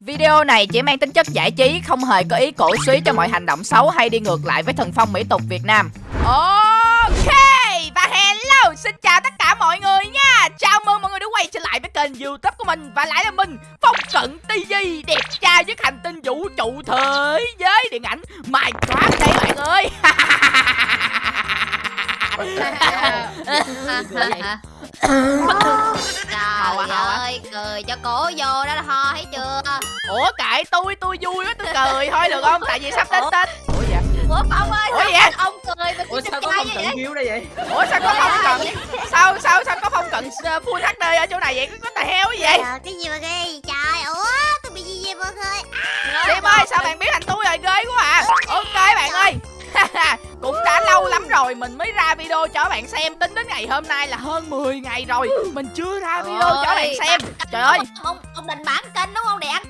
Video này chỉ mang tính chất giải trí, không hề có ý cổ suý cho mọi hành động xấu hay đi ngược lại với thần phong mỹ tục Việt Nam. Ok, và hello, xin chào tất cả mọi người nha. Chào mừng mọi người đã quay trở lại với kênh youtube của mình và lại là mình, Phong Cận TV, đẹp trai với hành tinh vũ trụ thế giới điện ảnh Minecraft đây mọi người. Trời ơi, cười cho cổ vô đó ho thấy chưa Ủa kệ tôi, tôi vui quá, tôi cười thôi được không? Tại vì sắp đến Tết. Ủa vậy? Ủa Phong ơi, Ủa vậy? ông cười mà Ủa sao có Phong không cận hiếu đây vậy? Ủa sao có phong cận Sao sao sao có phong cận full HD ở chỗ này vậy? Có tài heo cái gì? Cái gì mà ghê vậy trời Ủa tôi bị gì vậy mọi người Sim ơi sao bạn biết thành tôi rồi ghê quá à Ok bạn ơi rồi mình mới ra video cho bạn xem. Tính đến ngày hôm nay là hơn 10 ngày rồi Mình chưa ra video cho bạn Ôi, xem. Trời ơi. Ông, ông định bản kênh đúng không? Để ăn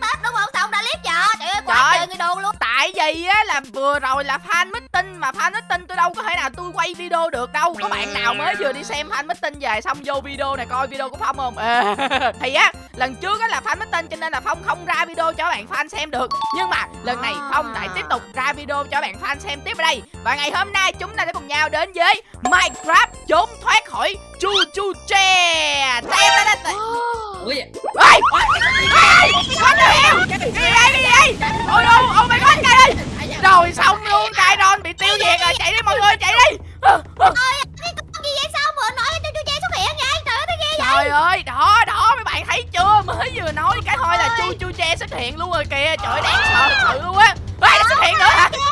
quá trời người đồ luôn Tại vì á là vừa rồi là fan meeting Mà fan meeting tôi đâu có thể nào tôi quay video được đâu Có bạn nào mới vừa đi xem fan meeting về Xong vô video này coi video của Phong không Thì á lần trước á là fan meeting Cho nên là Phong không ra video cho bạn fan xem được Nhưng mà lần này Phong lại tiếp tục ra video cho bạn fan xem tiếp ở đây Và ngày hôm nay chúng ta sẽ cùng nhau đến với Minecraft trốn thoát khỏi chu chu tre Tê, tê, tê, tê. Ủa vậy? Ê! Ê! What the hell? Cái gì đây? Ôi ôi ôi my god, cây đi! Rồi xong luôn, Kairon bị tiêu diệt rồi, chạy đi mọi người, chạy đi! Ờ, ờ. Cái con gì vậy sao vừa nói cho chú Che xuất hiện vậy Trời ơi ghê vậy Trời ơi, đó, đó, mấy bạn thấy chưa? Mới vừa nói cái thôi là chu chu tre xuất hiện luôn rồi kìa, trời ơi, đáng sợ thật sự luôn á! Ê, xuất hiện nữa hả? Ơi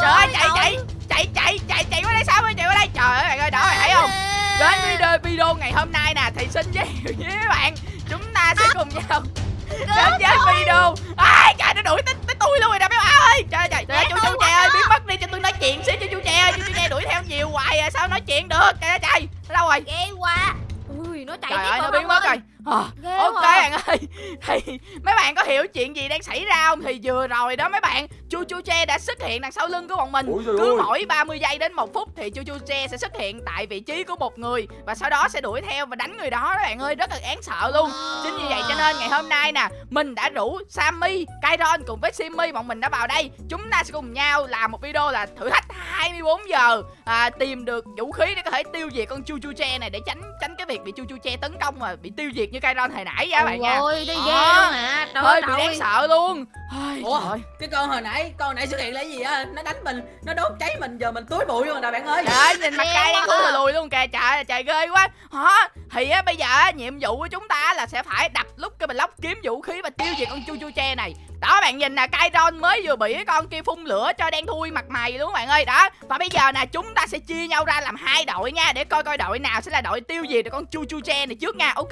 Trời Trời ơi, ơi, chạy, trời. chạy, chạy, chạy, chạy, chạy qua đây sao ơi, chạy qua đây, trời ơi, bạn ơi, đó, bạn thấy không? Đến video video ngày hôm nay nè thì xin giới thiệu với các bạn chúng ta sẽ cùng nhau đến với video ai trời nó đuổi tới, tới tôi luôn rồi nè mấy bạn ơi. Trời trời trời ơi, chú chú trẻ ơi biến mất đi cho tôi nói chuyện xíu cho chú trẻ ơi chú chú đuổi theo nhiều hoài à sao nói chuyện được? Trời ơi trời nó đâu rồi? Ghê quá. Ui, nó chạy trời ơi nó rồi, biến mất ơi. rồi. Ờ, Ghê ok quá. bạn ơi. Thì mấy bạn có hiểu chuyện gì đang xảy ra không? Thì vừa rồi đó mấy bạn chu chu tre đã xuất hiện đằng sau lưng của bọn mình. Ôi cứ ơi. mỗi 30 giây đến một phút thì chu chu tre sẽ xuất hiện tại vị trí của một người và sau đó sẽ đuổi theo và đánh người đó đó bạn ơi rất là đáng sợ luôn. Chính vì vậy cho nên ngày hôm nay nè mình đã rủ Sammy, Kairon cùng với Simmy bọn mình đã vào đây. Chúng ta sẽ cùng nhau làm một video là thử thách 24 giờ à, tìm được vũ khí để có thể tiêu diệt con chu chu tre này để tránh tránh cái việc bị chu chu tre tấn công mà bị tiêu diệt như Kairon hồi nãy nha bạn nha. Ôi, đi ghê luôn hả? Hơi ơi, bị đáng sợ luôn. Ai, Ủa? trời. ơi. Cái con hồi nãy, con hồi nãy xuất hiện là cái gì á? Nó đánh mình, nó đốt cháy mình, giờ mình túi bụi luôn rồi nè bạn ơi. Trời ơi, nhìn mặt quá đang lùi lùi luôn kìa Trời trời ghê quá Hả? Thì á, bây giờ á, nhiệm vụ của chúng ta là sẽ phải đập lúc cái block kiếm vũ khí và tiêu diệt con chu chu tre này Đó bạn nhìn nè, Kairon mới vừa bị cái con kia phun lửa cho đen thui mặt mày luôn bạn ơi Đó, và bây giờ nè, chúng ta sẽ chia nhau ra làm hai đội nha Để coi coi đội nào sẽ là đội tiêu diệt được con chu chu tre này trước nha Ok,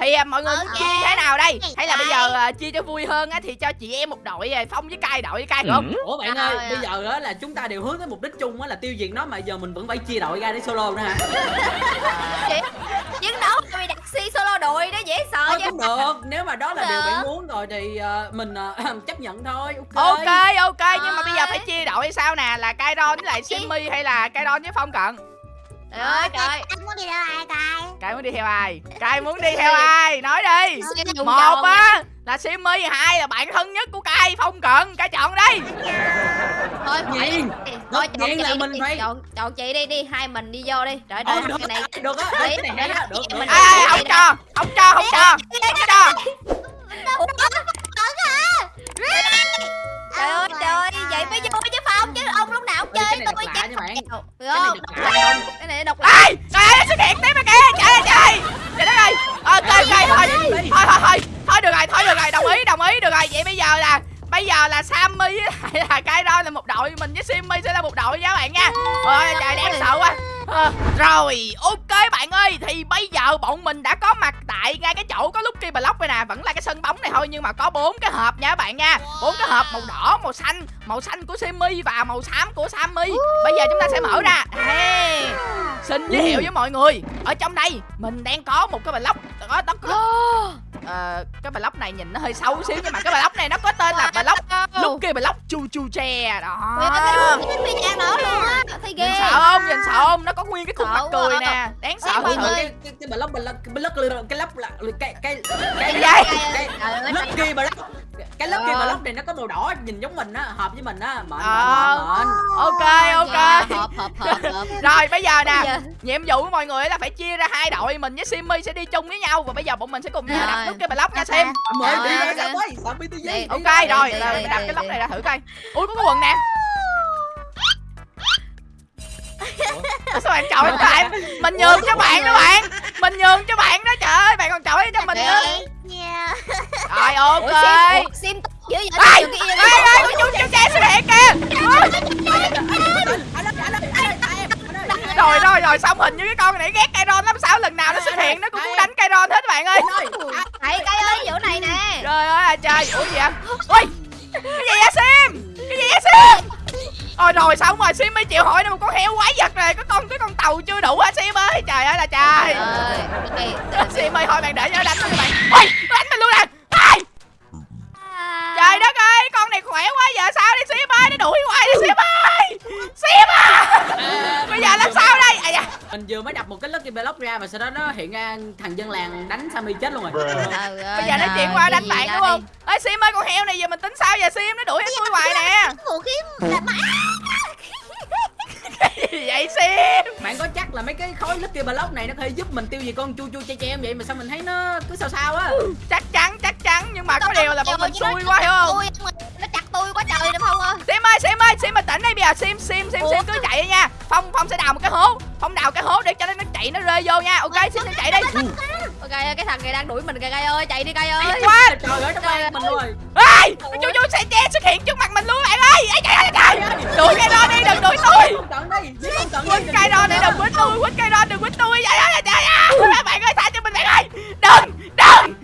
thì à, mọi người Ok. chia như thế nào đây? Hay là bây giờ à, chia cho vui hơn á thì cho chị em một đội à, Phong với Cai đội với Cai được không? Ủa bạn ơi, bây giờ á là chúng ta đều hướng tới mục đích chung á là tiêu diệt nó mà giờ mình vẫn phải chia đội ra để solo nữa hả? Chiến đấu bị đặt si solo đội đó dễ sợ chứ cũng được, nếu mà đó là điều bạn muốn rồi thì ờ, mình ờ, chấp nhận thôi. Ok ok nhưng mà bây giờ phải chia đội hay sao nè là Kairon với lại Simmy hay là Kairon với Phong cận Trời ơi, trời Anh muốn đi đâu ai coi Cai muốn đi theo ai Cai muốn đi theo ai nói đi một á là Simmy hai là bạn thân nhất của Cai Phong cận Cai chọn đi Thôi, Nhiên. Thôi, chọn là mình đi, phải- chọn, chọn chị đi, đi, hai mình đi vô đi Trời Ờ, ơi, được cái này Được á, cái này hay á, được không cho không cho không cho không cho Trời ơi, trời ơi, vậy mới vui chứ Phong chứ ông lúc nào cũng chơi cái tôi nha bạn. Được Cái này không? độc lạ không? Cái này độc lạ. Ai trời ơi xuất hiện tiếp rồi kìa. Trời ơi trời trời đất ơi. Ok ok thôi thôi thôi thôi thôi được rồi thôi được rồi. Đồng ý đồng ý. Được rồi vậy bây giờ là bây giờ là Sammy với lại là Kairon là một đội mình với Simmy sẽ là một đội nha các bạn nha. Ôi trời đáng sợ quá. Ờ, rồi ok bạn ơi. Thì bây giờ bọn mình đã có mặt tại ngay cái chỗ có Lucky Block đây nè vẫn là cái sân bóng này thôi nhưng mà có bốn cái hộp nha các bạn nha. Bốn cái hộp màu đỏ màu xanh màu xanh của Simmy và màu xám của Sammy. Bây giờ chúng ta sẽ mở ra. Hey. xin giới thiệu với mọi người. Ở trong đây mình đang có một cái block có đó có Ờ, cái block này nhìn nó hơi xấu xíu nhưng mà cái block này nó có tên là block Lucky Block chu chu tre đó. Ui, cái cái cái phi nhang nữa luôn á Thấy ghê. nhìn sợ không? Nhìn sợ không? Nó có nguyên cái khuôn mặt cười nè đáng sợ mọi người. cái cái cái block block là cái cái cái cái gì? lucky block cái lớp kia mà lớp này nó có màu đỏ nhìn giống mình á hợp với mình á mệt mệt ok ok. rồi bây giờ nè nhiệm vụ của mọi người là phải chia ra hai đội mình với simmy sẽ đi chung với nhau và bây giờ bọn mình sẽ cùng nhau đặt nút kia bà lóc nha sim mời đi ra sao quá simmy tư ok rồi là đặt cái lóc này ra thử coi. Ui có cái quần nè. Ủa? sao bạn chọn em mình nhường các bạn đó bạn mình nhường cho bạn đó trời ơi bạn còn chọi cho mình Trời nữa. ơi. Nha. Rồi ok. Ủa, sim, ủa, dữ vậy? Ê, ê, có chú chú trẻ xuất hiện kìa. Rồi rồi rồi xong hình như cái con này ghét Kairon lắm. Sao lần nào nó xuất hiện nó cũng muốn đánh Kairon hết bạn ơi. Thầy cây ơi chỗ này nè. Trời ơi trời ủa gì vậy? Ui cái gì vậy Sim? Cái gì vậy Sim Ôi rồi xong rồi Sim mới chịu hỏi nó một con heo quái vật này có con cái con tàu chưa đủ hả Sim ơi? Trời ơi là trời. Sim ơi thôi bạn để cho nó đánh cho bạn. Nó đánh mình luôn nè khỏe quá giờ sao đi Sim ơi nó đuổi hoài đi Sim ơi Sim à bây giờ làm sao đây à dạ mình vừa mới đập một cái lucky block ra và sau đó nó hiện ra thằng dân làng đánh Sammy chết luôn rồi bây giờ nó chuyển qua đánh bạn đúng không ê Sim ơi con heo này giờ mình tính sao giờ Sim nó đuổi hết tôi hoài nè vũ khí là mà gì vậy Sim bạn có chắc là mấy cái khối lucky block này nó có thể giúp mình tiêu diệt con chu chu che che em vậy mà sao mình thấy nó cứ sao sao á chắc chắn chắc chắn nhưng mà có điều là bọn mình xui quá hiểu không Nó tôi quá trời đúng không ơi. Sim ơi Sim ơi Sim bình tĩnh đi bây giờ Sim Sim Sim Sim cứ chạy đi nha. Phong Phong sẽ đào một cái hố Phong đào cái hố để cho nó nó chạy nó rơi vô nha. Ok Sim Sim chạy đi Ok cái thằng này đang đuổi mình kìa cây ơi chạy đi cây ơi. Quá trời ơi nó mang mình luôn rồi. Ê chú chú che xuất hiện trước mặt mình luôn bạn ơi. Ê, ơi trời đuổi cái đó đi đừng đuổi tôi. quýnh cây đó đi đừng quýnh tôi quýnh cây đó đừng quýnh tôi. Trời ơi trời ơi. Các bạn ơi tha cho mình bạn ơi. Đừng đừng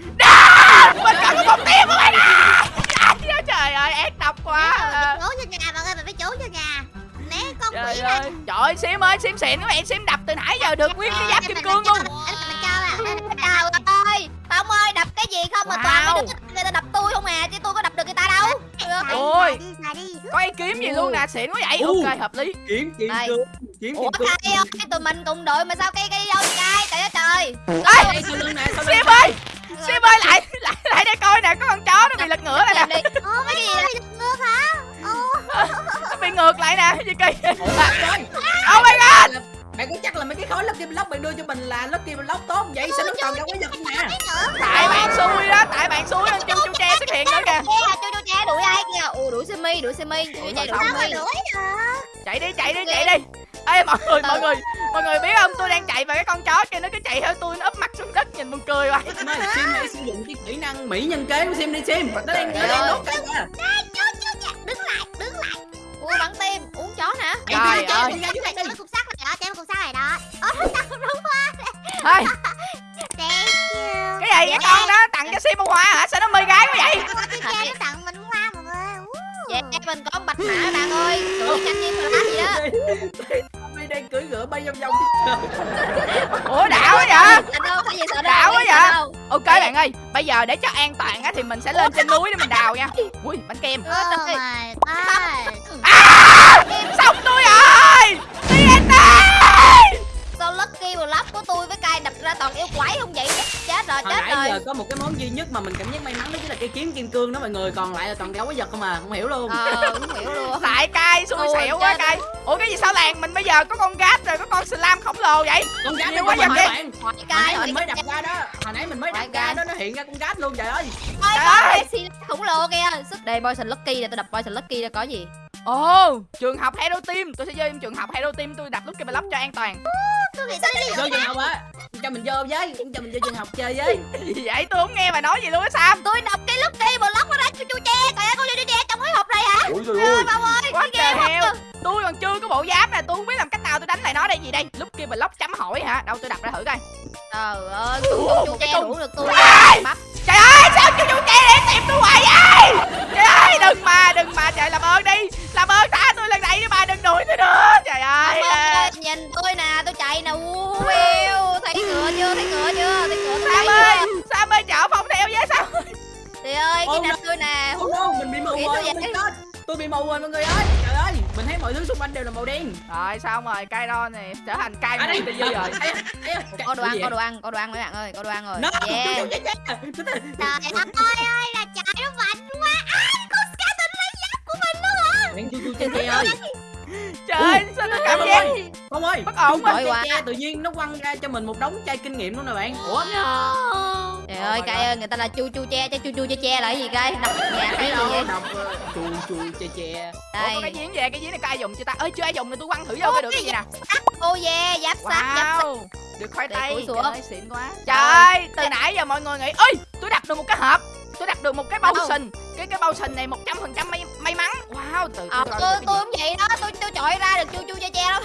mình cần có một tim của bạn ơi trời ơi ác độc quá phải trốn cho nhà bạn ơi phải trốn cho nhà né con trời quỷ ơi. trời ơi sim ơi sim xịn các bạn sim đập từ nãy giờ được nguyên cái giáp kim cương luôn. anh mình cho à Trời ơi. Phong ơi đập cái gì không mà toàn mấy đứa người ta đập tôi không à chứ tôi có đập được người ta đâu. Ôi. đi xài đi. Có ý kiếm gì luôn nè xịn quá vậy. Ok hợp lý. kiếm kim cương kiếm Ủa kim cương. ơi? Tụi mình cùng đội mà sao cây cây đi đâu vậy cây trời. Ơi trời lưng sim ơi. sim ơi lại lại lại đây coi nè có con đưa cho mình là lucky block tốt vậy? Sao nó còn đâu có giật nè tại bạn xui đó tại bạn xui nên chu chu tre xuất hiện nữa kìa. chú chú che đuổi ai kìa Ủa đuổi Simi đuổi Simi đuổi chạy đuổi sao mà Simi. đuổi được chạy đi chạy đi chạy đi. Ê mọi người mọi người mọi người biết không? Tôi đang chạy và cái con chó kia nó cứ chạy theo tôi nó úp mặt xuống đất nhìn buồn cười vậy Sim ơi, Sim hãy sử dụng cái kỹ năng mỹ nhân kế của Sim đi Sim. Nó đang nó đang đốt cây kìa chú đứng lại đứng lại. Ui bắn tim uống chó nè Trời ơi. đi. một cục sắt này đó chạy một cục sắt này you. Cái gì cái con đó? Tặng cho sim bông hoa hả? Sao nó mê gái quá vậy? Cái cha nó tặng mình hoa mọi người Dạ mình có bạch mã bạn ơi? Tụi nhanh như mà gì đó. Sammy đang cưỡi ngựa bay vòng vòng. Ủa đảo quá vậy? Đảo quá vậy? ok bạn ơi bây giờ để cho an toàn á thì mình sẽ lên trên núi để mình đào nha. Ui bánh kem. Oh my god. À! Xong tôi rồi Lucky Block của tôi với cay đập ra toàn yêu quái không vậy? Chết rồi hồi chết nãy giờ rồi có một cái món duy nhất mà mình cảm giác may mắn đó chính là cái kiếm kim cương đó mọi người còn lại là toàn gấu quái vật không à không hiểu luôn. Ờ không hiểu luôn. Lại cay xui xẻo quá cay ủa cái gì sao làng mình bây giờ có con gát rồi có con slam khổng lồ vậy? Con gát nó quá bạn. Hỏi hồi nãy mình mới đập ra đó hồi nãy mình mới đập ra đó nó hiện ra con gát luôn trời ơi. Khổng lồ kìa. Sức đây Poison Lucky nè tôi đập Poison Lucky ra có gì ồ trường học hero team. Tôi sẽ chơi trường học hero team tôi đập lúc cái block cho an toàn. Tôi nghĩ tôi đi? Vô trường học á. Cho mình vô với cho mình vô trường học chơi với. Gì vậy tôi không nghe bà nói gì luôn á sam. Tôi đập cái Lucky Block nó ra cho chú che ơi con chú che trong cái hộp Ôi trời ơi ơi. Bao ơi What the hộp tôi còn chưa có bộ giáp nè tôi không biết làm cách nào tôi đánh lại nó đây. Gì đây? Lúc kia block chấm hỏi hả? Đâu tôi đập ra thử coi. Trời ơi con chú che đủ được tôi? Bắp trời ơi sao chú chú trẻ để tìm tôi hoài vậy? Trời ơi đừng mà đừng mà. Trời làm ơn đi. Làm ơn thả tôi lần này đi bà đừng đuổi tôi nữa. Trời ơi. Nhìn tôi nè tôi chạy nè. Wow, thấy cửa chưa? Thấy cửa chưa? Thấy cửa tôi sam thấy ơi sam ơi chở phong theo với sao Trời ơi cái nạch tôi nè. Không đâu, mình bị mù rồi, mình. Tôi bị mù rồi mọi người ơi. Trời ơi, mình thấy mọi thứ xung quanh đều là màu đen. rồi xong rồi cay đo này trở thành cay Ở mù đây. tự dư rồi. Có đồ ăn có đồ ăn có đồ ăn mấy bạn ơi có đồ ăn rồi? Nó, Yeah. chết, chết, chết. trời ơi ơi là chạy nó mạnh quá. Ai con bạn chu chu che che ơi trời ơi sao tôi cảm giác ơi Phong ơi Bất ổn quá. tự nhiên nó quăng ra cho mình một đống chai kinh nghiệm luôn nè bạn. Ủa trời ơi cay ơi. người ta là chu chu che chứ chu chu che che là cái gì đập nhà thấy cái gì? đâu vậy đọc ờ, chu chu che che. Ủa, có cái đây giếng về cái giếng này có ai dùng chưa ta? Ơi chưa ai dùng thì tôi quăng thử vô coi được cái gì nè. Ô yeah giáp sát giáp được khoai tây. trời ơi xịn quá. Trời ơi từ nãy giờ mọi người nghĩ ơi tôi đặt được một cái hộp tôi đặt được một cái bao sình. Cái cái bao sình này một trăm phần trăm may may mắn. Wow từ ờ tôi tôi cũng vậy đó tôi tôi chọi ra được chu chu che che lắm.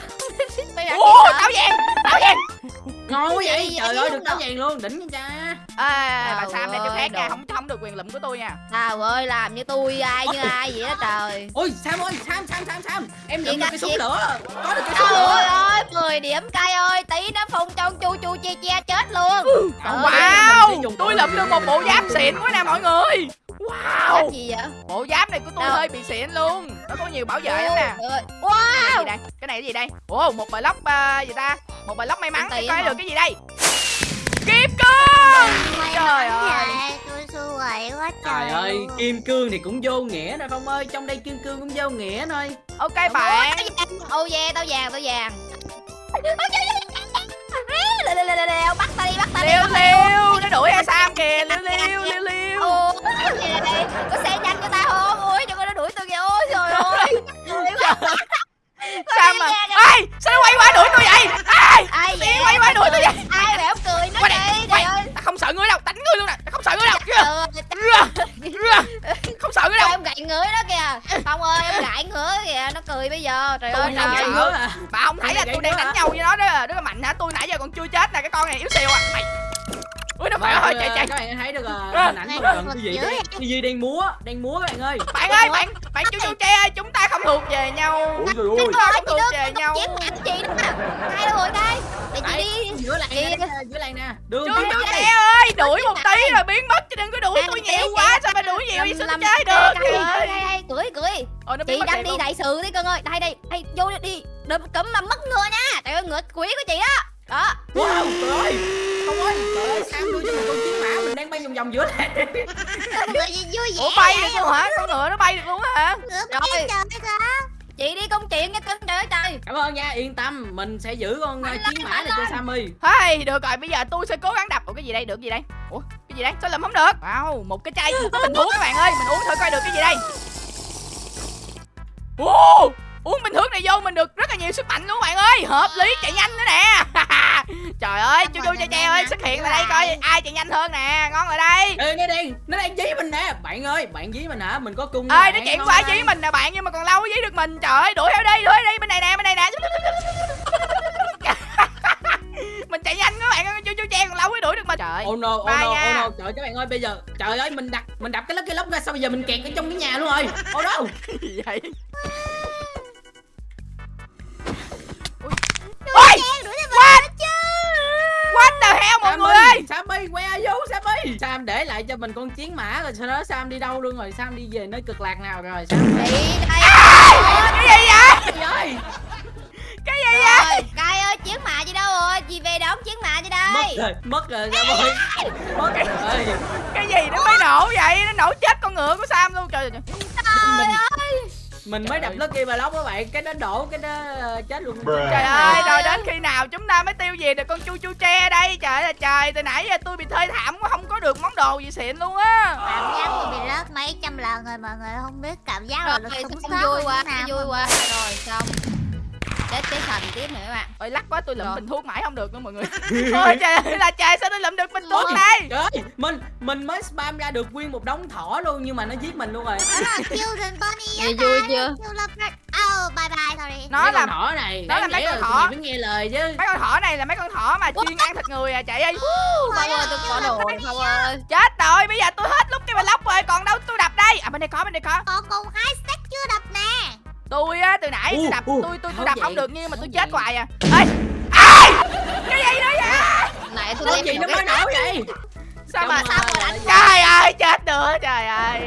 Hả? táo vàng táo vàng ngon quá vậy Gì trời ơi được táo vàng luôn đỉnh cha ê bà sam này cho ơi, khác nha không không được quyền lụm của tôi nha. Trời ơi làm như tôi ai như ai vậy đó trời. Ôi sam ơi sam sam sam sam. Em Gì lượm được cái súng gì? lửa. Có được cái súng Trời lửa. ơi 10 điểm cay ơi. Tí nó phun trong chu chu che che chết luôn. Ơi, wow dùng tôi lụm được một bộ giáp xịn quá nè mọi người. Giáp wow gì vậy? Bộ giáp này của tôi Đâu? hơi bị xịn luôn. Nó có nhiều bảo vệ lắm nè. Ơi, cái Wow. gì đây? Cái này cái gì đây? Ồ một bài lóc uh, gì ta? Một bài lóc may mắn để coi được cái gì đây? Kim cương May Trời ơi. tôi xui quá trời Trời ơi, luôn. kim cương thì cũng vô nghĩa nè Phong ơi Trong đây kim cương cũng vô nghĩa thôi. Ok bạn. Ô yeah tao vàng tao vàng Lê, lê, lê, lê, lê, bắt ta đi bắt ta đi. Liêu liêu nó đuổi e sam kìa. Liêu liêu liêu liêu có xe nhanh cho ta không? Ôi cho con nó đuổi tôi kìa. Ôi trời ơi. sam mà ê sao nó quay qua đuổi tôi vậy? Ai ai quay qua đuổi tôi vậy? Ai bẻo cười nó Quay đây, đi trời quay. ơi ta không sợ ngươi đâu đánh ngươi luôn nè ta không sợ ngươi đâu Trời Chưa? ơi, Chưa? không sợ ngươi đâu em gậy ngửi đó kìa Phong ơi em gậy ngửi kìa nó cười bây giờ. Trời ơi Tôi đang trời. ơi. ngứa à bà không thấy là tôi đang đánh hả? nhau với nó đó. Rất là mạnh hả? Tôi nãy giờ còn chưa chết nè cái con này yếu xìu à. Mày. Ui nó phải ơi ờ, chạy chạy. Các bạn thấy được À. ờ, hình ảnh Này, không nó cần còn cái gì dữ đây? vậy? Cái gì đang múa Đang múa các bạn ơi. Bạn ơi bạn bạn chú chú tre ơi chúng ta không thuộc về nhau. Chúng ơi. ta không thuộc về nhau. chị đó hai đâu rồi đây Đấy, đi. giữa làng Chị- nè giữa làng nè. Đường tre đây ơi đuổi một tí rồi biến mất chứ đừng có đuổi tôi nhiều quá sao mà đuổi nhiều vậy sao tôi chơi được? ơi. cười cười Ôi, nó biến chị mất đang đi đại sự đi cưng ơi. Đây đây đây vô đi đi. Đừng cấm mà mất ngựa nha. Trời ơi ngựa quý của chị đó. Đó. Wow trời ơi. Không ơi Trời ơi Sam đưa cho mình con chiến mã Mình đang bay vòng vòng giữa làng? Người gì vui vẻ ủa bay được luôn hả? Con ngựa nó bay được luôn hả? Ngựa Rồi. Chị đi công chuyện nha cưng trời ơi trời. Cảm ơn nha Yên tâm Mình sẽ giữ con ờ, Mạnh chiến mã này cho. Sammy. Hey được rồi bây giờ tôi sẽ cố gắng đập. Ủa cái gì đây? Được gì đây? Ủa cái gì đây? Sao làm không được? Wow một cái chai một cái bình thuốc các bạn ơi. Mình uống thử coi được cái gì đây. Ồ, uống bình thuốc này vô mình được rất là nhiều sức mạnh luôn các bạn ơi. Hợp lý chạy nhanh nữa nè. Trời ơi chú chú cha cha ơi xuất hiện lại đây coi ai chạy nhanh hơn nè ngon lại đây. Ê nó đang Nó đang dí mình nè. Bạn ơi Bạn dí mình hả? Mình có cung ơi nó chạy qua dí mình nè bạn nhưng mà còn lâu mới dí được mình. Trời ơi đuổi theo đi đuổi đi bên này nè bên này nè. Mình chạy nhanh các bạn ơi chú chú cha còn lâu mới đuổi được mình. Trời Oh no, oh no, oh no. Trời các bạn ơi bây giờ Trời ơi mình đặt Mình đập cái lốc cái lốc ra Sao bây giờ mình kẹt ở trong cái nhà luôn rồi. Oh no. Vậy Sammy Sam để lại cho mình con chiến mã rồi sau đó Sam đi đâu luôn rồi? Sam đi về nơi cực lạc nào rồi? Sam chị đây cái gì vậy? Trời ơi cái gì vậy? Cay ơi chiến mã chị đâu rồi? Chị về đón chiến mã Mất đây. Rồi Mất rồi Sam ơi. Mất rồi. Cái gì nó mới nổ vậy? Nó nổ chết con ngựa của sam luôn. Trời ơi mình, mình mới đập Lucky Block các bạn. Cái đó đổ cái đó ờ, chết luôn. Trời ơi rồi đến khi nào chúng ta mới tiêu diệt được con chu chu tre đây? Trời ơi là trời từ nãy giờ tôi bị thơi thảm quá không có được món đồ gì xịn luôn á. Cảm giác tôi bị rớt mấy trăm lần rồi mọi người không biết cảm giác rồi là rồi sống sót vui quá vui quá. rồi xong chết cái thần tiếp nữa các bạn. Ôi lắc quá tôi lụm Rồi. bình thuốc mãi không được nữa mọi người. Ôi trời ơi là trời sao tôi lụm được bình thuốc này Trời ơi Mình mình mới spam ra được nguyên một đống thỏ luôn Nhưng mà nó giết mình luôn rồi. Đó là Children Bunny á Nghe vui chưa? Oh bye bye sorry. Nó Mấy là con thỏ này nó là mấy con thỏ. phải nghe lời chứ. Mấy con thỏ này là mấy con thỏ mà chuyên ăn thịt người à chạy ơi. Phong ơi tôi có đồ rồi Phong ơi chết rồi bây giờ tôi hết lúc cái block rồi còn đâu tôi đập đây? À bên đây có bên đây có. Còn cùng hai stack chưa đập nè tôi á từ nãy tôi đập tôi tôi tôi đập không được nhưng mà tôi chết hoài à. Ê! Ai cái gì nữa vậy? Nãy tôi đem gì nó mới nổ vậy? Sao mà sao ờ, mà đánh trời ơi chết nữa trời ơi.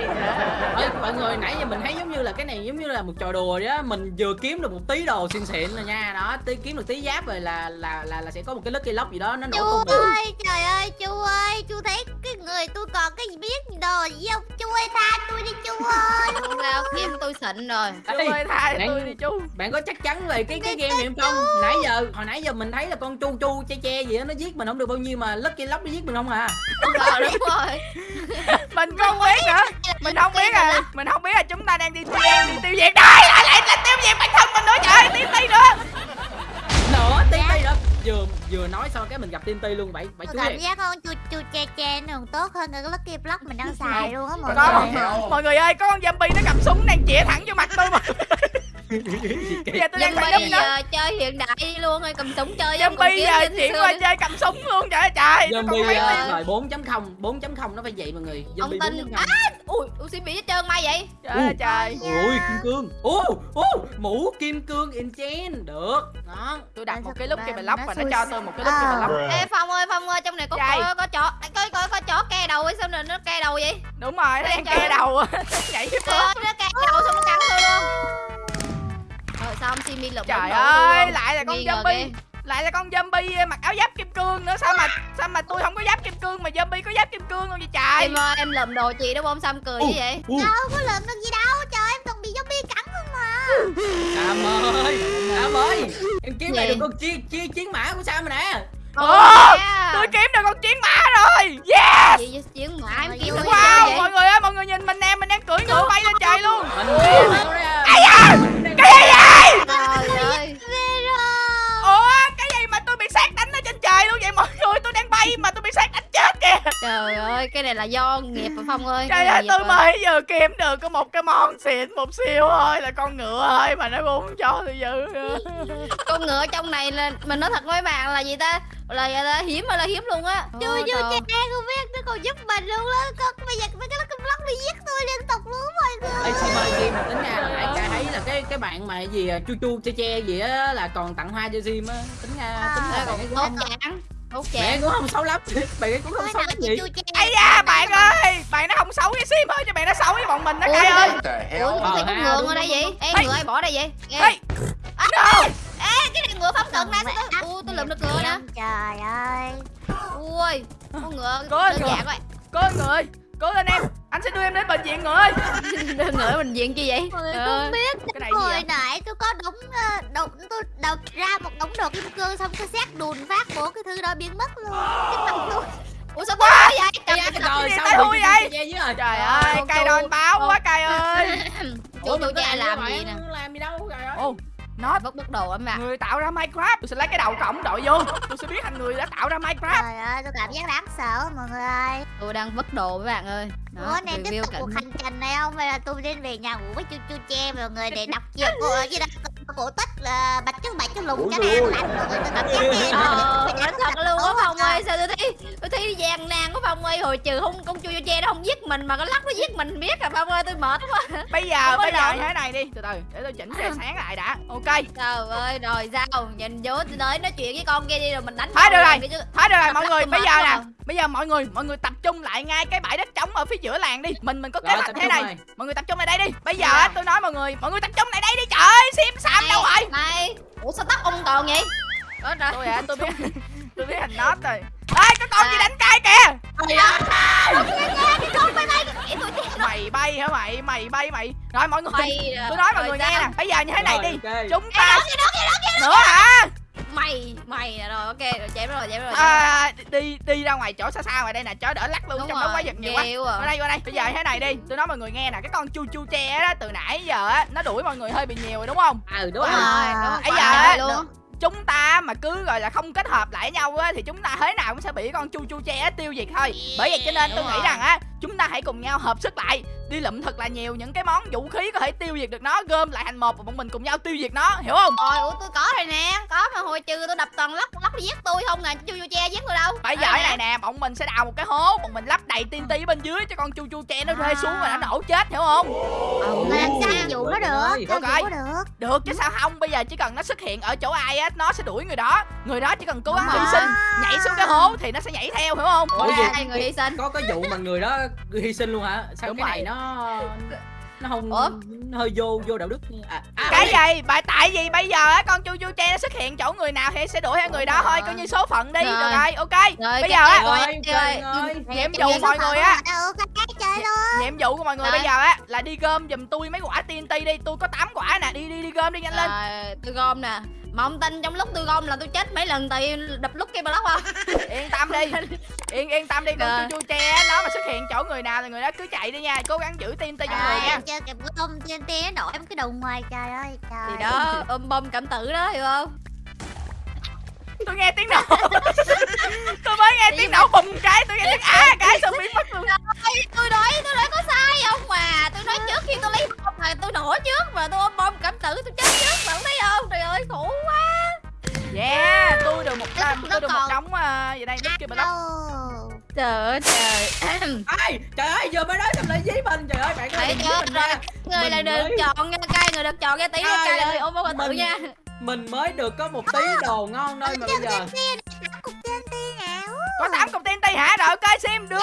Ê, mọi người nãy giờ mình thấy giống như là cái này giống như là một trò đùa á. Mình vừa kiếm được một tí đồ xịn xịn rồi nha đó tí kiếm được tí giáp rồi là là là là sẽ có một cái lucky lock gì đó nó nổ Chú tung được ơi, trời ơi, chú ơi, chú thấy cái người tôi còn cái biết đồ gì không? Chú ơi, tha tôi đi chú ơi. Sao? Kiếm tôi xịn rồi. Chú Ê, ơi tha bạn- tôi đi chú bạn có chắc chắn về cái cái game này không? Nãy giờ hồi nãy giờ mình thấy là con chu chu che che gì đó nó giết mình không được bao nhiêu mà lucky lock nó giết mình không à? Ờ đúng rồi. Mình không biết nữa. Mình không biết à. Mình không biết là chúng ta đang đi tiêu đi tiêu diệt. Đây lại lại là tiêu diệt bản thân mình nữa trời ơi tí tí nữa. Nữa tí tí đó vừa vừa nói xong cái mình gặp tiên ti luôn vậy vậy chú cảm giác không, chú chú che che nó còn tốt hơn cái Lucky Block mình đang xài luôn á mọi người. mọi người ơi có con zombie nó cầm súng đang chĩa thẳng vô mặt tôi mà bây giờ tôi đang phải nó. giờ chơi hiện đại đi luôn ơi cầm súng chơi zombie kiến giờ chuyển qua chơi cầm súng luôn trời trời zombie mấy uh, tiếng. thời 4.0 4.0 nó phải vậy mọi người. Ông zombie tin 4.0 á ui ui xin bị hết trơn mai vậy. Trời ơi trời. ui kim cương. Ô ô mũ kim cương enchant được. Đó tôi đặt một cái lúc kia mình lóc và nó cho tôi một cái lúc kia mình lóc. Ê phong ơi phong ơi trong này có có, có chó có có có chó ke đầu ấy sao nó nó ke đầu vậy? Đúng rồi nó đang ke đầu. Nhảy ơi, nó ke đầu xong nó cắn tôi luôn ông Simi lụm trời ơi lại là con zombie. lại là con zombie mặc áo giáp kim cương nữa. Sao mà sao mà tôi không có giáp kim cương mà zombie có giáp kim cương luôn vậy trời? Em ơi em lụm đồ chị đúng không sao em cười như vậy? Đâu có lượm được gì đâu, trời em còn bị zombie cắn không mà. sam ơi sam ơi. Em kiếm lại được con chi chi chiến mã của sam rồi nè? Ồ, yeah. tôi kiếm được con chiến mã rồi. Yes! Gì vậy chiến mã? Em ơi, nó wow vậy? mọi người ơi mọi người nhìn mình nè mình đang cưỡi ngựa bay lên trời luôn. Mình ai da trời ơi. ủa cái gì mà tôi bị sát đánh ở trên trời luôn vậy? Mọi người tôi đang bay mà tôi bị sát đánh chết kìa. Trời ơi cái này là do nghiệp phải phong ơi trời ơi tôi mới giờ kiếm được có một cái món xịn một siêu thôi là con ngựa ơi mà nó cũng cho tôi giữ nữa. con ngựa trong này là mình nói thật với bạn là gì ta? Là, là hiếm là hiếm luôn á. Chú trời. che không biết nó còn giúp mình luôn đó. Con bây giờ mấy cái Block đi giết tôi liên tục luôn mọi người. Ê Sim ơi Sim tính ra là nãy ca thấy là cái cái bạn mà gì à, chu chu che che gì á là còn tặng hoa cho Sim á. Tính ra tính ra cũng tốt chán tốt chán ấy cũng không xấu lắm. Bạn cũng không xấu lắm gì ai da bạn ơi bạn nó không xấu với sim ơi cho bạn nó xấu với bọn mình đó cay ơi. Ủa Ờ, có thấy có ha, ngựa ở đây vậy. Ê ngựa ai bỏ đây vậy? Nghe. Ê, no! Ê cái này ngựa phóng cận Mẹ tôi Ui tôi lượm được ngựa nè Trời ơi. Ui con ngựa Có đơn ngựa. giản lên người ơi cố lên em anh sẽ đưa em đến bệnh viện người ơi. Đơn ngựa mình diện chi vậy? Trời không biết. cái này gì Hồi nãy tôi có đống ờ, đống tôi đọc ra một đống đồ kim cương xong cái xét đùn phát bộ cái thư đó biến mất luôn. Cái mặt. Ủa sao tôi nói vậy? Ây da, rồi gì sao chu vậy? rồi trời ơi chu- đòn báo quá cay ơi. Chú có cha làm gì nè? làm gì đâu trời ơi nó Vứt vứt đồ em ạ người tạo ra minecraft. Tôi sẽ lấy cái đầu cổng đội vô. Tôi sẽ biến thành người đã tạo ra minecraft. Trời ơi tôi cảm giác đáng sợ mọi người. Ơi. Tôi đang vứt đồ với bạn ơi. Đó, Ủa nên tiếp review tục cảnh cuộc hành trình này không? Hay là tôi nên về nhà ngủ với chu chu che mọi người để đọc chuyện của gì đó cổ tích là bạch chứ bạch chứ lùng cho lành mọi người tôi cảm giác Ờ, nói thật luôn á Phong trời. ơi Sao tôi thấy Tôi thấy gian nan của Phong ơi Hồi trừ không con chu chu che nó không giết mình Mà cái lắc nó giết mình biết à Phong ơi tôi mệt quá bây giờ có bây giờ thế này đi từ từ để tôi chỉnh tia sáng lại đã ok Trời ơi rồi sao Nhìn vô tôi tới nói chuyện với con kia đi rồi mình đánh Thôi nhau được rồi. thôi được rồi mọi người bây giờ nè bây giờ mọi người mọi người tập trung lại ngay cái bãi đất trống ở phía giữa làng đi mình mình có kế hoạch tập thế trung này rồi. mọi người tập trung lại đây đi bây giờ Dạ. á, tôi nói mọi người mọi người tập trung lại đây đi trời ơi sim sam đâu rồi Này Ủa sao tóc ông còn vậy? Rồi. Tôi à tôi biết. Tôi biết hình nót rồi. Ê có con gì đánh cay kìa? Mày bay hả mày? Mày bay mày. Rồi mọi người. Bay tôi nói mọi người nghe nè. Bây giờ như thế này đi. chúng ta nữa hả Mày Mày rồi ok rồi chém rồi chém rồi chém rồi. à, đi đi ra ngoài chỗ xa xa ngoài đây nè cho đỡ lắc luôn Đúng trong đó rồi, quá giật nhiều quá à. qua đây qua đây bây giờ thế này đi tôi nói mọi người nghe nè cái con chu chu tre đó từ nãy giờ á nó đuổi mọi người hơi bị nhiều rồi đúng không ừ đúng Đúng rồi rồi đúng rồi Bây quả giờ luôn chúng ta mà cứ gọi là không kết hợp lại nhau á thì chúng ta thế nào cũng sẽ bị con chu chu tre tiêu diệt thôi bởi vậy cho nên tôi nghĩ rồi. rằng á chúng ta hãy cùng nhau hợp sức lại đi lụm thật là nhiều những cái món vũ khí có thể tiêu diệt được nó gom lại thành một và bọn mình cùng nhau tiêu diệt nó hiểu không Rồi, ủa tôi có rồi nè Có mà hồi trừ tôi đập toàn lóc lóc giết tôi không nè Chu chu che giết tôi đâu bây giờ này nè bọn mình sẽ đào một cái hố bọn mình lắp đầy tiên ti bên dưới cho con chu chu tre nó rơi xuống và nó nổ chết hiểu không Mà làm sao dụ nó được? Dụ nó được? được chứ sao không bây giờ chỉ cần nó xuất hiện ở chỗ ai á nó sẽ đuổi người đó người đó chỉ cần cố gắng hy sinh nhảy xuống cái hố thì nó sẽ nhảy theo hiểu không Ủa Ủa gì? người hy sinh có cái vụ mà người đó hy sinh luôn hả sao Đúng cái này rồi. Nó nó không Ủa? nó hơi vô vô đạo đức. À, à, cái gì? bà tại vì bây giờ á? Con chu chu tre nó xuất hiện chỗ người nào thì sẽ đuổi theo người đó. Thôi coi như số phận đi. Rồi. được rồi ok. Rồi, bây giờ á nhiệm vụ mọi người á. nhiệm vụ của mọi người bây giờ á là đi gom giùm tôi mấy quả TNT đi. Tôi có 8 quả nè. Đi đi đi gom đi nhanh lên. Tôi gom nè mà ông tin trong lúc tôi gom là tôi chết mấy lần tại đập lúc cái block không yên tâm đi yên yên tâm đi con Rồi. chu chu tre á, nó mà xuất hiện chỗ người nào thì người đó cứ chạy đi nha cố gắng giữ TNT trong người Rồi, nha em chơi kìa bữa tôm trên nó nổi em cái đầu ngoài trời ơi trời. thì đó ôm bom cảm tử đó hiểu không tôi nghe tiếng nổ tôi mới nghe tiếng nổ bùng cái tôi nghe tiếng á cái xong biến mất luôn Ôi, tôi nói tôi nói có sai không mà tôi nói trước khi tôi lấy bom là tôi nổ trước mà tôi ôm bom cảm tử tôi chết trước mà không thấy không? Trời ơi khổ quá. Yeah tôi được một đám tôi được một đống uh, gì đây đứt kia block Đâu. trời ơi trời. Ai trời ơi vừa mới nói xong lại dí mình trời ơi bạn ơi dí mình nha. người Mình là được mới- chọn nha cay người được chọn cái tí cay là ơi, người ôm bom cảm tử nha mình mới được có một tí đồ ngon thôi mà bây giờ có 8 cục TNT hả rồi ok sim đưa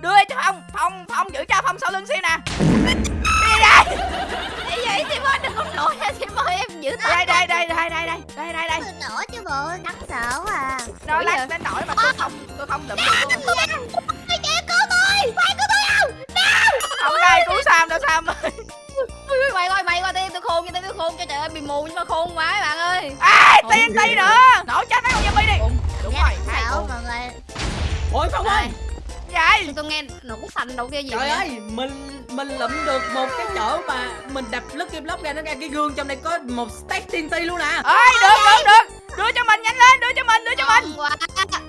đưa cho phong phong phong giữ cho phong sau lưng sim nè đi đây vậy vậy thì ơi đừng có nổi nha thì ơi em giữ tay đây đây đây đây đây đây đây đây đây nổi chứ bộ đáng sợ quá à. nó Ủa lát đến nổi mà tôi không tôi không đụng được luôn trời cứu tôi, phải cứu tôi không? không ai cứu sam đâu sam ơi Ui, mày coi mày coi tôi tôi khôn cho tôi khôn cho trời ơi bị mù nhưng mà khôn quá các bạn ơi. Ai TNT nữa. Nổ chết mấy con zombie đi. Đúng Dạ, rồi hai con. mọi người. ôi không ơi. Vậy. Tôi nghe nổ thành đâu kia gì trời ơi mình mình lụm được một cái chỗ mà mình đập Lucky Block ra nó ra cái gương trong đây có một stack TNT luôn nè ơi được được được. Đưa cho mình nhanh lên đưa cho mình đưa cho mình. Ngon quá.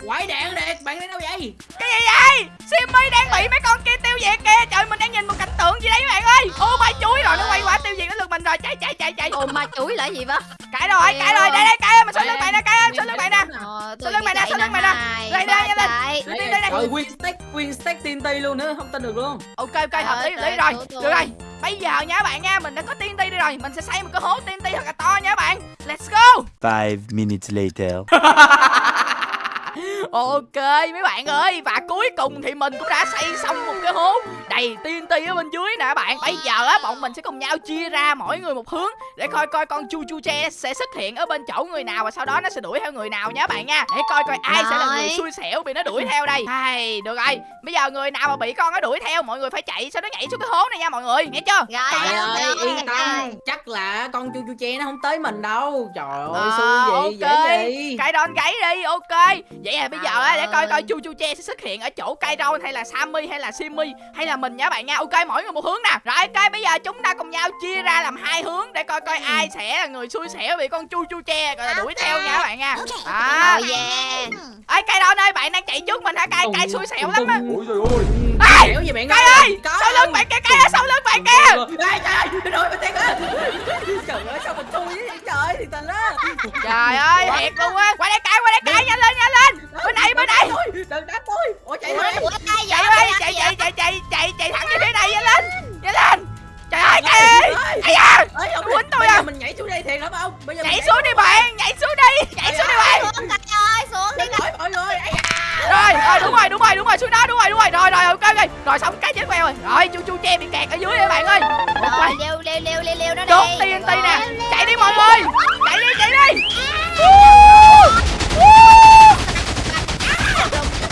Quải đạn đẹp bạn đi đâu vậy? Cái gì vậy? Simmy đang bị mấy con kia tiêu diệt kìa. Trời mình đang nhìn một cảnh tượng gì đấy các bạn ơi. Ô chuối rồi chạy chạy chạy chạy. Ồ ma chuối là gì vậy? Cãi rồi cãi rồi đây đây cãi mình sau lưng bạn nè cãi sau lưng bạn nè. Sau lưng mày nè, sau lưng mày nè. Đây, đây, đi, đây đi. rồi nguyên stack nguyên stack TNT luôn nữa không tin được luôn. Ok ok hợp lý ơi, rồi được rồi. Bây giờ nha các bạn nha mình đã có TNT đi rồi. Mình sẽ xây một cái hố TNT thật là to nha các bạn. Let's go. Five minutes later. Ok mấy bạn ơi Và cuối cùng thì mình cũng đã xây xong một cái hố Đầy TNT ở bên dưới nè các bạn. Bây giờ á bọn mình sẽ cùng nhau chia ra mỗi người một hướng Để coi coi con chu chu tre sẽ xuất hiện ở bên chỗ người nào Và sau đó nó sẽ đuổi theo người nào nha các bạn nha. Để coi coi ai sẽ là người Rồi. xui xẻo bị nó đuổi theo đây. Hay, Được rồi. Bây giờ người nào mà bị con nó đuổi theo Mọi người phải chạy sau đó nhảy xuống cái hố này nha mọi người. Nghe chưa? Rồi, trời rồi, ơi. rồi, yên tâm. Rồi. Chắc là con chu chu che nó không tới mình đâu trời ơi Ờ, xui gì ok. dễ gì Cái đòn gáy đi ok Vậy là bây giờ á, để coi coi ơi. chu chu che sẽ xuất hiện ở chỗ Kai Ron hay là Sammy hay là Simi hay là mình nha bạn nha Ok mỗi người một hướng nè Rồi ok bây giờ chúng ta cùng nhau chia ra làm hai hướng Để coi coi ai sẽ là người xui xẻo bị con chu chu che gọi là đuổi theo nha các bạn nha À Rồi, yeah. Ê Kai Ron ơi bạn đang chạy trước mình hả Kai Tung, Kai xui xẻo lắm á. Ôi trời ơi. Ê, xẻo gì bạn Kai ơi sau lưng bạn kia Kai ơi sau lưng bạn kia Ê, trời ơi cái mình thiệt á trời ơi sao mình xui vậy trời thì tình á Trời ơi thiệt luôn á Qua đây Kai qua đây Kai nhanh lên nhanh lên Bên này bên này đừng đánh tôi ủa chạy vậy? chạy ơi chạy chạy chạy chạy chạy chạy thẳng về phía này nhanh lên nhanh lên trời ơi Kai ơi ai da ơi Quýnh tôi à. mình nhảy xuống đây thiệt lắm không nhảy xuống đi bạn nhảy xuống đi nhảy xuống đi bạn Xuống cay ơi, xuống đi Xin lỗi mọi người Ây da. rồi rồi đúng rồi đúng rồi đúng rồi xuống đó đúng rồi đúng rồi rồi rồi xong cái chết queo rồi rồi chu chu che bị kẹt ở dưới rồi bạn ơi Rồi, leo, leo, leo, leo, leo nó đi. đốt TNT nè chạy đi mọi người chạy đi chạy đi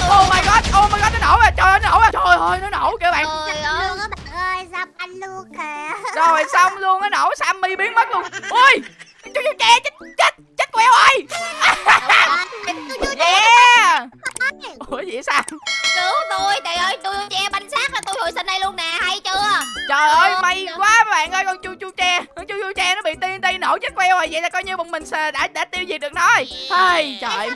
oh my god oh my god nó nổ rồi trời ơi nó nổ rồi trời ơi nó nổ kìa bạn Trời ơi. Luôn á bạn ơi, sao anh luôn kìa. rồi xong luôn nó nổ Sammy biến mất luôn ui chu chu che chết chết chết queo rồi yeah ủa vậy sao? Cứu tôi, trời ơi, tôi che bánh xác là tôi hồi sinh đây luôn nè, hay chưa? Trời ơi may quá các bạn ơi con chu chu tre Con chu chu tre nó bị TNT nổ chết queo rồi Vậy là coi như bọn mình đã đã tiêu diệt được nó rồi. Hay trời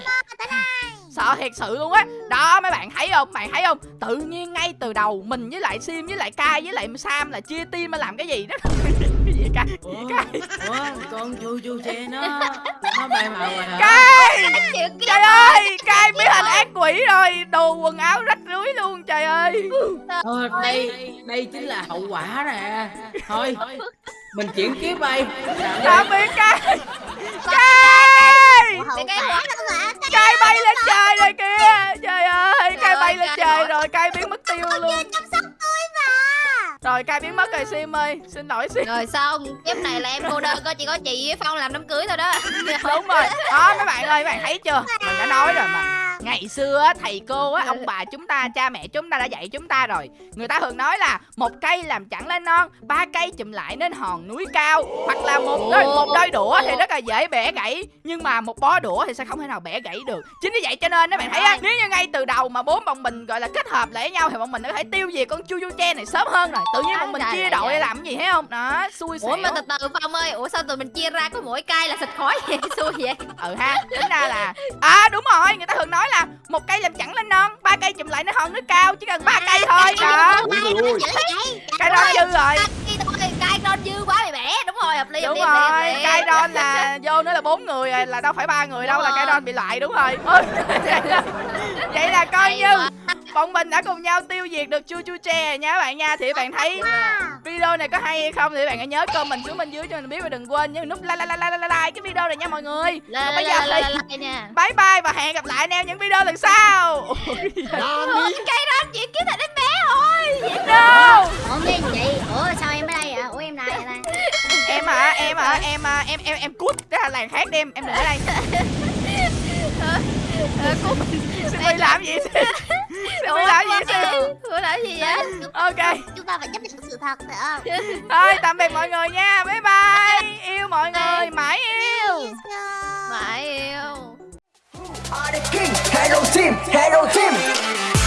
Sợ thiệt sự luôn á. Đó mấy bạn thấy không? Bạn thấy không? Tự nhiên ngay từ đầu Mình với lại Sim với lại Kai với lại Sam là chia team mà làm cái gì đó. Cái gì Kai Ủa, con chu chu che nó nó bay màu rồi hả? Kai! Trời ơi Kai biến thành ác quỷ rồi Đồ quần áo rách rưới luôn trời ơi. Ờ, đây đây chính là hậu quả nè. Thôi mình chuyển kiếp bay. Tạm biệt Kai? Kai Hậu cái quả đâu mà. Kai bay lên trời rồi kìa. Trời ơi Kai bay lên trời rồi Kai biến mất tiêu luôn. Chăm sóc tôi mà. rồi cay biến mất rồi sim ơi. Xin lỗi sim. Rồi xong Kiếp này là em cô đơn có chỉ có chị với Phong làm đám cưới thôi đó. Đúng rồi. Đó mấy bạn ơi mấy bạn thấy chưa? Mình đã nói rồi mà ngày xưa thầy cô á ông bà chúng ta cha mẹ chúng ta đã dạy chúng ta rồi. Người ta thường nói là một cây làm chẳng lên non ba cây chùm lại nên hòn núi cao. Hoặc là một đôi, một đôi đũa thì rất là dễ bẻ gãy nhưng mà một bó đũa thì sẽ không thể nào bẻ gãy được. Chính vì vậy cho nên các bạn thấy á nếu như ngay từ đầu mà bốn bọn mình gọi là kết hợp lại với nhau thì bọn mình có thể tiêu diệt con chu chu che này sớm hơn rồi. Tự nhiên bọn mình chia đội để làm cái gì thấy không? Đó xui xẻo. Ủa mà từ từ Phong ơi Ủa sao tụi mình chia ra có mỗi cây là xịt khói vậy? Xui vậy. Ừ ha tính ra là à đúng rồi người ta thường nói là một cây làm chẳng lên non ba cây chùm lại nó hòn nước cao chỉ cần ba cây thôi đó Ôi Ôi dồi dồi ôi. ôi. cây đó dư rồi Thôi Cây non dư quá bị bẻ Đúng rồi hợp lý đúng lý, hợp lý, hợp rồi lý. cây đon là vô nữa là bốn người rồi, là đâu phải ba người đâu Đúng là rồi. đon bị loại đúng rồi vậy là- coi Hay như quá. bọn mình đã cùng nhau tiêu diệt được chu chu tre nha các bạn nha thì bạn thấy video này có hay hay không thì bạn hãy nhớ comment xuống bên dưới cho mình biết và đừng quên nhấn nút like like like like like cái video này nha mọi người còn bây giờ thì bye bye và hẹn gặp lại anh em những video lần sau hả em à, em em em cút. Ra làng khác đi em em đừng ở đây. Ờ, Cút. Xin đi làm gì? Xin đi làm gì? Xin Ủa làm gì vậy? Ok. Chúng ta phải chấp nhận sự thật phải không? Thôi tạm biệt mọi người nha. Bye bye. Yêu mọi người. mãi yêu. Mãi yêu. Are the king. Hello team, hello team.